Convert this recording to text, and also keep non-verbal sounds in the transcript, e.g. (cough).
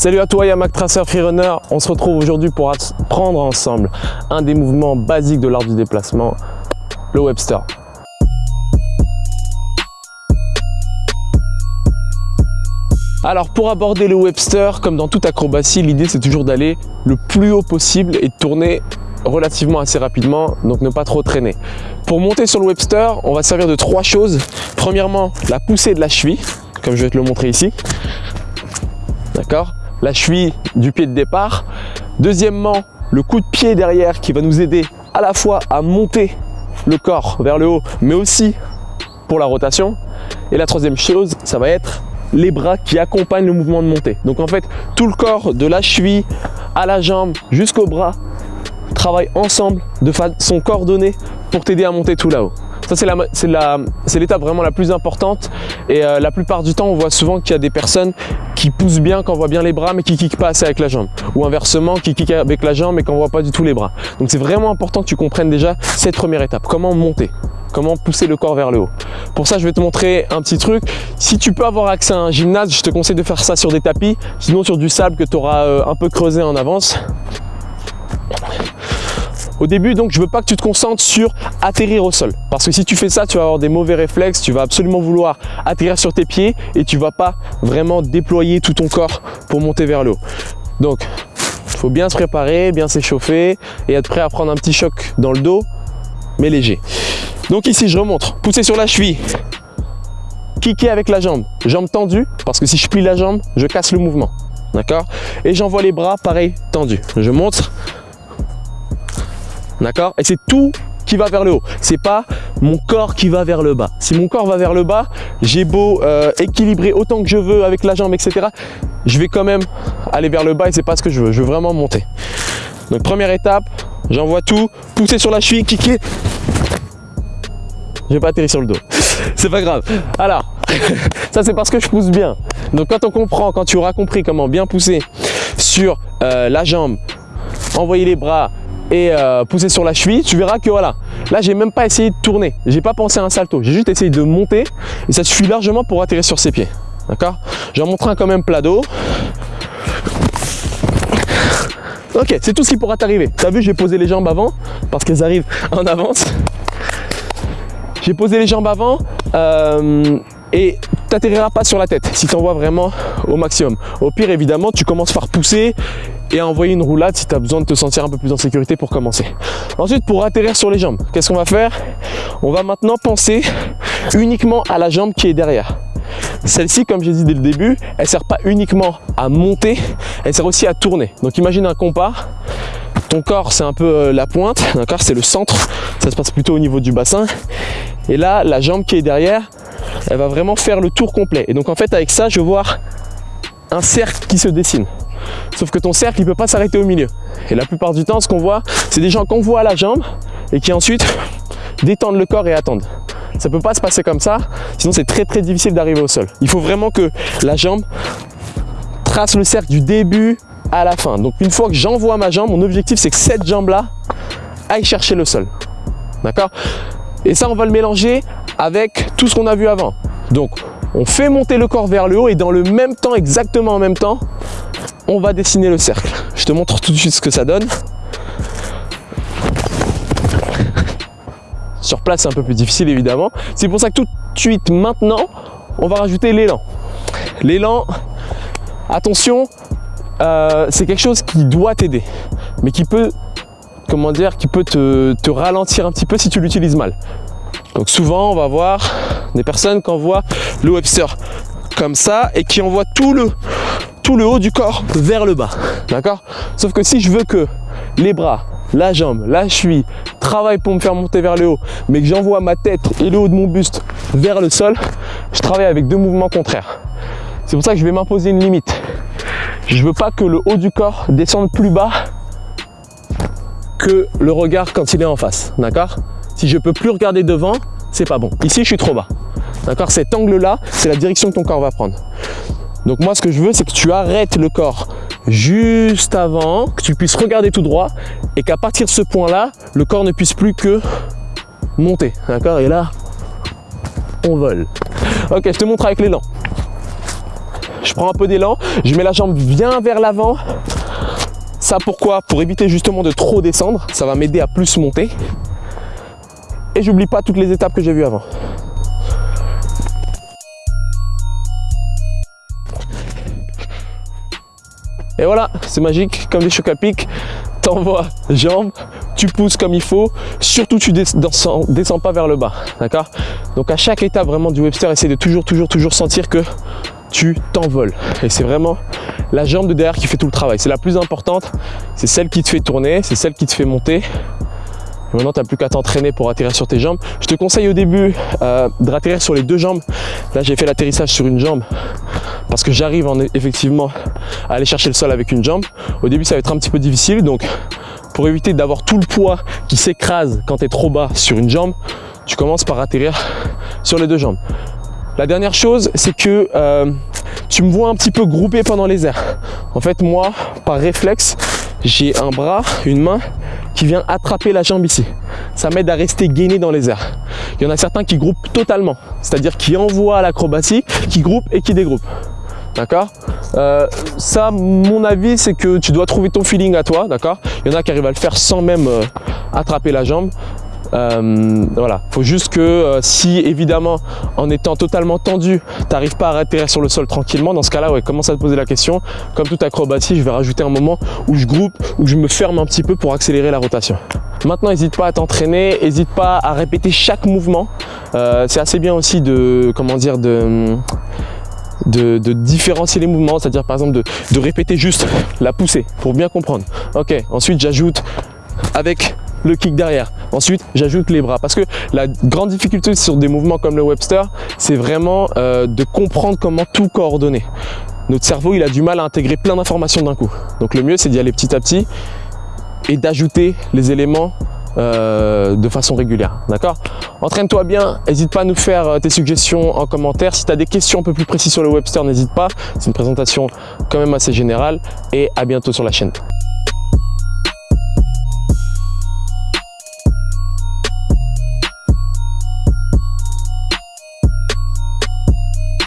Salut à toi Yamak Tracer Freerunner, on se retrouve aujourd'hui pour apprendre ensemble un des mouvements basiques de l'art du déplacement, le Webster. Alors pour aborder le Webster, comme dans toute acrobatie, l'idée c'est toujours d'aller le plus haut possible et de tourner relativement assez rapidement, donc ne pas trop traîner. Pour monter sur le Webster, on va servir de trois choses. Premièrement, la poussée de la cheville, comme je vais te le montrer ici. D'accord? La cheville du pied de départ. Deuxièmement, le coup de pied derrière qui va nous aider à la fois à monter le corps vers le haut, mais aussi pour la rotation. Et la troisième chose, ça va être les bras qui accompagnent le mouvement de montée. Donc en fait, tout le corps de la cheville à la jambe jusqu'au bras travaille ensemble de façon coordonnée pour t'aider à monter tout là-haut. Ça, c'est l'étape vraiment la plus importante et euh, la plupart du temps, on voit souvent qu'il y a des personnes qui poussent bien quand on voit bien les bras mais qui kickent pas assez avec la jambe ou inversement qui kickent avec la jambe mais qu'on voit pas du tout les bras. Donc c'est vraiment important que tu comprennes déjà cette première étape, comment monter? Comment pousser le corps vers le haut? Pour ça, je vais te montrer un petit truc. Si tu peux avoir accès à un gymnase, je te conseille de faire ça sur des tapis, sinon sur du sable que tu auras euh, un peu creusé en avance. Au début, donc, je veux pas que tu te concentres sur atterrir au sol. Parce que si tu fais ça, tu vas avoir des mauvais réflexes, tu vas absolument vouloir atterrir sur tes pieds et tu vas pas vraiment déployer tout ton corps pour monter vers le haut. Donc, il faut bien se préparer, bien s'échauffer et être prêt à prendre un petit choc dans le dos, mais léger. Donc ici, je remonte, pousser sur la cheville, kicker avec la jambe, jambe tendue, parce que si je plie la jambe, je casse le mouvement. D'accord? Et j'envoie les bras, pareil, tendus. Je monte, D'accord? Et c'est tout qui va vers le haut. C'est pas mon corps qui va vers le bas. Si mon corps va vers le bas, j'ai beau euh, équilibrer autant que je veux avec la jambe, etc. Je vais quand même aller vers le bas et c'est pas ce que je veux. Je veux vraiment monter. Donc première étape, j'envoie tout, pousser sur la cheville, kicker. Je vais pas atterrir sur le dos. (laughs) C'est pas grave. Alors, (laughs) ça c'est parce que je pousse bien. Donc quand on comprend, quand tu auras compris comment bien pousser sur euh, la jambe, envoyer les bras, et euh, pousser sur la cheville, tu verras que voilà, là j'ai même pas essayé de tourner, j'ai pas pensé à un salto, j'ai juste essayé de monter et ça suffit largement pour atterrir sur ses pieds. D'accord? J'en montre un quand même plat d'eau. Ok, c'est tout ce qui pourra t'arriver. Tu as vu, j'ai posé les jambes avant parce qu'elles arrivent en avance. J'ai posé les jambes avant euh, et tu n'atterriras pas sur la tête si tu envoies vraiment au maximum. Au pire, évidemment, tu commences par pousser et à envoyer une roulade si tu as besoin de te sentir un peu plus en sécurité pour commencer. Ensuite, pour atterrir sur les jambes, qu'est-ce qu'on va faire? On va maintenant penser uniquement à la jambe qui est derrière. Celle-ci, comme j'ai dit dès le début, elle sert pas uniquement à monter, elle sert aussi à tourner. Donc imagine un compas, ton corps c'est un peu euh, la pointe, d'accord C'est le centre, ça se passe plutôt au niveau du bassin. Et là, la jambe qui est derrière, elle va vraiment faire le tour complet. Et donc en fait, avec ça, je vois un cercle qui se dessine. Sauf que ton cercle, il peut pas s'arrêter au milieu. Et la plupart du temps, ce qu'on voit, c'est des gens qu'on voit à la jambe et qui ensuite (laughs) détendent le corps et attendent. Ça peut pas se passer comme ça, sinon c'est très très difficile d'arriver au sol. Il faut vraiment que la jambe trace le cercle du début à la fin. Donc une fois que j'envoie ma jambe, mon objectif c'est que cette jambe-là aille chercher le sol. D'accord? Et ça, on va le mélanger avec tout ce qu'on a vu avant. Donc, on fait monter le corps vers le haut et dans le même temps, exactement en même temps, on va dessiner le cercle. Je te montre tout de suite ce que ça donne. Sur place, c'est un peu plus difficile évidemment. C'est pour ça que tout de suite, maintenant, on va rajouter l'élan. L'élan, attention, euh, c'est quelque chose qui doit t'aider, mais qui peut, comment dire, qui peut te, te ralentir un petit peu si tu l'utilises mal. Donc souvent, on va voir des personnes qui envoient le Webster comme ça et qui envoient tout le, tout le haut du corps vers le bas. D'accord? Sauf que si je veux que les bras, la jambe, la cheville travaillent pour me faire monter vers le haut, mais que j'envoie ma tête et le haut de mon buste vers le sol, je travaille avec deux mouvements contraires. C'est pour ça que je vais m'imposer une limite. Je veux pas que le haut du corps descende plus bas que le regard quand il est en face. D'accord? Si je peux plus regarder devant, c'est pas bon. Ici, je suis trop bas. D'accord? Cet angle-là, c'est la direction que ton corps va prendre. Donc moi, ce que je veux, c'est que tu arrêtes le corps juste avant, que tu puisses regarder tout droit et qu'à partir de ce point-là, le corps ne puisse plus que monter. D'accord? Et là, on vole. Ok, je te montre avec l'élan. je prends un peu d'élan, je mets la jambe bien vers l'avant. Ça pourquoi? Pour éviter justement de trop descendre, ça va m'aider à plus monter. Et j'oublie pas toutes les étapes que j'ai vues avant. Et voilà, c'est magique, comme des chocs à pic. T'envoies jambes, tu pousses comme il faut. Surtout, tu descends, descends pas vers le bas, d'accord? Donc à chaque étape vraiment du Webster, essaie de toujours, toujours, toujours sentir que tu t'envoles. Et c'est vraiment la jambe de derrière qui fait tout le travail. C'est la plus importante, c'est celle qui te fait tourner, c'est celle qui te fait monter. Maintenant, tu n'as plus qu'à t'entraîner pour atterrir sur tes jambes. Je te conseille au début euh, de ratterrir sur les deux jambes. Là, j'ai fait l'atterrissage sur une jambe parce que j'arrive effectivement à aller chercher le sol avec une jambe. Au début, ça va être un petit peu difficile. Donc, pour éviter d'avoir tout le poids qui s'écrase quand tu es trop bas sur une jambe, tu commences par atterrir sur les deux jambes. La dernière chose, c'est que euh, tu me vois un petit peu groupé pendant les airs. En fait, moi, par réflexe, j'ai un bras, une main qui vient attraper la jambe ici. Ça m'aide à rester gainé dans les airs. Il y en a certains qui groupent totalement, c'est-à-dire qui envoient l'acrobatie, qui groupent et qui dégroupent. D'accord euh, Ça, mon avis, c'est que tu dois trouver ton feeling à toi, d'accord Il y en a qui arrivent à le faire sans même euh, attraper la jambe. Euh, voilà, faut juste que euh, si évidemment en étant totalement tendu, tu n'arrives pas à atterrir sur le sol tranquillement, dans ce cas-là, ouais, commence à te poser la question. Comme toute acrobatie, je vais rajouter un moment où je groupe, où je me ferme un petit peu pour accélérer la rotation. Maintenant, n'hésite pas à t'entraîner, n'hésite pas à répéter chaque mouvement. C'est assez bien aussi de, comment dire, de de, différencier les mouvements, c'est-à-dire par exemple de, répéter juste la poussée pour bien comprendre. Ok, ensuite j'ajoute avec le kick derrière. Ensuite, j'ajoute les bras parce que la grande difficulté sur des mouvements comme le Webster, c'est vraiment euh, de comprendre comment tout coordonner. Notre cerveau, il a du mal à intégrer plein d'informations d'un coup. Donc le mieux, c'est d'y aller petit à petit et d'ajouter les éléments euh, de façon régulière. D'accord? Entraîne-toi bien, n'hésite pas à nous faire euh, tes suggestions en commentaire. Si tu as des questions un peu plus précises sur le Webster, n'hésite pas. C'est une présentation quand même assez générale et à bientôt sur la chaîne.